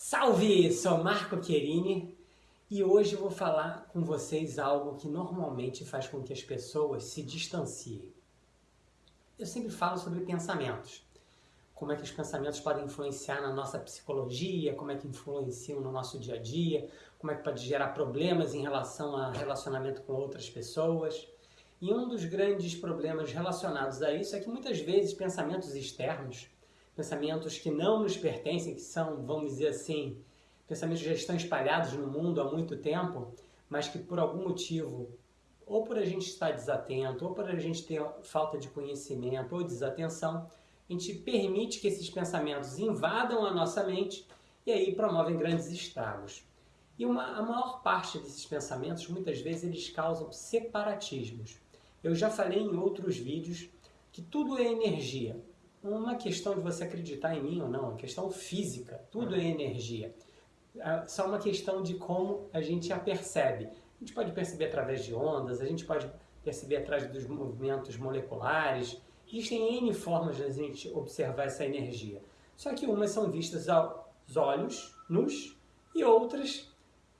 Salve! Sou Marco Querini e hoje vou falar com vocês algo que normalmente faz com que as pessoas se distanciem. Eu sempre falo sobre pensamentos. Como é que os pensamentos podem influenciar na nossa psicologia, como é que influenciam no nosso dia a dia, como é que pode gerar problemas em relação a relacionamento com outras pessoas. E um dos grandes problemas relacionados a isso é que muitas vezes pensamentos externos pensamentos que não nos pertencem, que são, vamos dizer assim, pensamentos que já estão espalhados no mundo há muito tempo, mas que por algum motivo, ou por a gente estar desatento, ou por a gente ter falta de conhecimento ou desatenção, a gente permite que esses pensamentos invadam a nossa mente e aí promovem grandes estragos. E uma, a maior parte desses pensamentos, muitas vezes, eles causam separatismos. Eu já falei em outros vídeos que tudo é energia uma questão de você acreditar em mim ou não, é uma questão física, tudo é energia. É só uma questão de como a gente a percebe. A gente pode perceber através de ondas, a gente pode perceber através dos movimentos moleculares. Existem N formas de a gente observar essa energia. Só que umas são vistas aos olhos, nus, e outras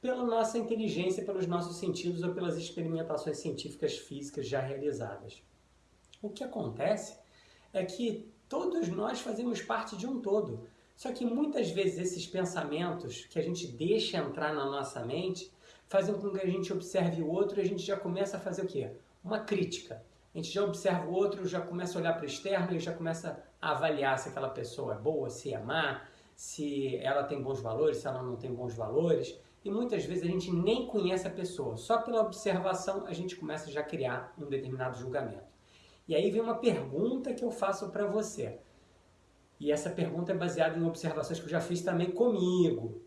pela nossa inteligência, pelos nossos sentidos ou pelas experimentações científicas físicas já realizadas. O que acontece é que Todos nós fazemos parte de um todo. Só que muitas vezes esses pensamentos que a gente deixa entrar na nossa mente fazem com que a gente observe o outro e a gente já começa a fazer o quê? Uma crítica. A gente já observa o outro, já começa a olhar para o externo e já começa a avaliar se aquela pessoa é boa, se é má, se ela tem bons valores, se ela não tem bons valores. E muitas vezes a gente nem conhece a pessoa. Só pela observação a gente começa já a criar um determinado julgamento. E aí vem uma pergunta que eu faço para você. E essa pergunta é baseada em observações que eu já fiz também comigo.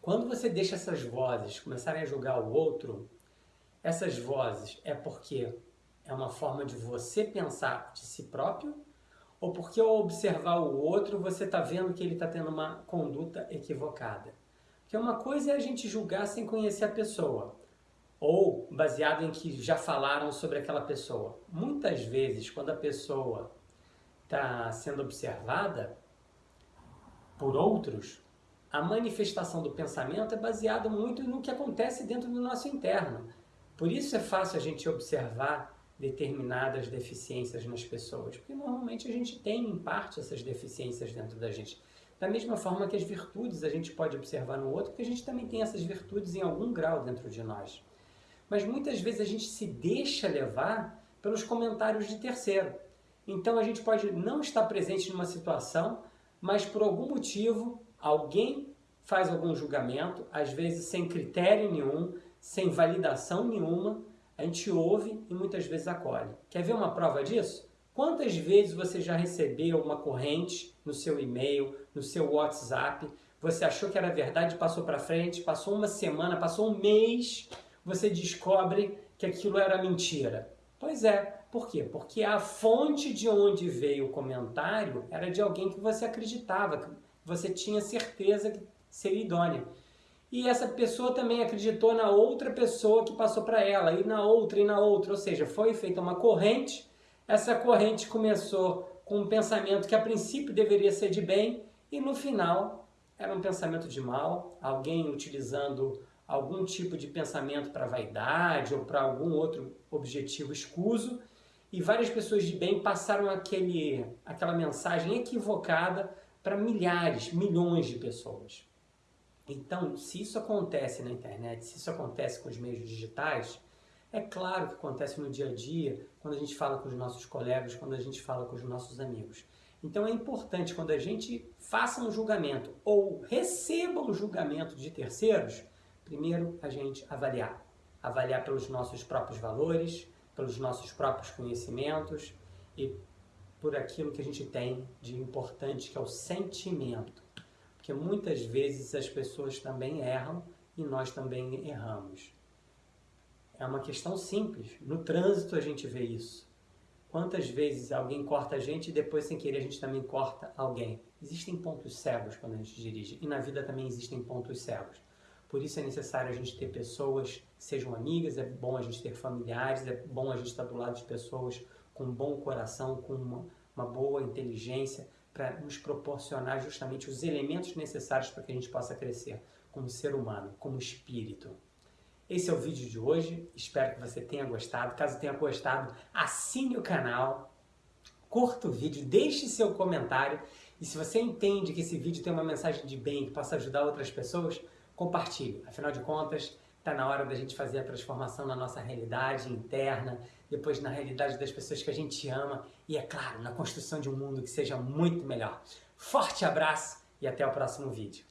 Quando você deixa essas vozes começarem a julgar o outro, essas vozes é porque é uma forma de você pensar de si próprio ou porque ao observar o outro você está vendo que ele está tendo uma conduta equivocada? Porque uma coisa é a gente julgar sem conhecer a pessoa ou baseado em que já falaram sobre aquela pessoa. Muitas vezes, quando a pessoa está sendo observada por outros, a manifestação do pensamento é baseada muito no que acontece dentro do nosso interno. Por isso é fácil a gente observar determinadas deficiências nas pessoas, porque normalmente a gente tem em parte essas deficiências dentro da gente. Da mesma forma que as virtudes a gente pode observar no outro, porque a gente também tem essas virtudes em algum grau dentro de nós mas muitas vezes a gente se deixa levar pelos comentários de terceiro. Então a gente pode não estar presente numa situação, mas por algum motivo alguém faz algum julgamento, às vezes sem critério nenhum, sem validação nenhuma, a gente ouve e muitas vezes acolhe. Quer ver uma prova disso? Quantas vezes você já recebeu uma corrente no seu e-mail, no seu WhatsApp, você achou que era verdade, passou para frente, passou uma semana, passou um mês, você descobre que aquilo era mentira. Pois é, por quê? Porque a fonte de onde veio o comentário era de alguém que você acreditava, que você tinha certeza que seria idônea. E essa pessoa também acreditou na outra pessoa que passou para ela, e na outra, e na outra. Ou seja, foi feita uma corrente, essa corrente começou com um pensamento que a princípio deveria ser de bem, e no final era um pensamento de mal, alguém utilizando algum tipo de pensamento para vaidade ou para algum outro objetivo escuso, e várias pessoas de bem passaram aquele, aquela mensagem equivocada para milhares, milhões de pessoas. Então, se isso acontece na internet, se isso acontece com os meios digitais, é claro que acontece no dia a dia, quando a gente fala com os nossos colegas, quando a gente fala com os nossos amigos. Então é importante quando a gente faça um julgamento ou receba um julgamento de terceiros, Primeiro, a gente avaliar. Avaliar pelos nossos próprios valores, pelos nossos próprios conhecimentos e por aquilo que a gente tem de importante, que é o sentimento. Porque muitas vezes as pessoas também erram e nós também erramos. É uma questão simples. No trânsito a gente vê isso. Quantas vezes alguém corta a gente e depois, sem querer, a gente também corta alguém? Existem pontos cegos quando a gente dirige. E na vida também existem pontos cegos. Por isso é necessário a gente ter pessoas que sejam amigas, é bom a gente ter familiares, é bom a gente estar do lado de pessoas com um bom coração, com uma, uma boa inteligência, para nos proporcionar justamente os elementos necessários para que a gente possa crescer como ser humano, como espírito. Esse é o vídeo de hoje, espero que você tenha gostado. Caso tenha gostado, assine o canal, curta o vídeo, deixe seu comentário e se você entende que esse vídeo tem uma mensagem de bem que possa ajudar outras pessoas, compartilhe. Afinal de contas, está na hora da gente fazer a transformação na nossa realidade interna, depois na realidade das pessoas que a gente ama e, é claro, na construção de um mundo que seja muito melhor. Forte abraço e até o próximo vídeo.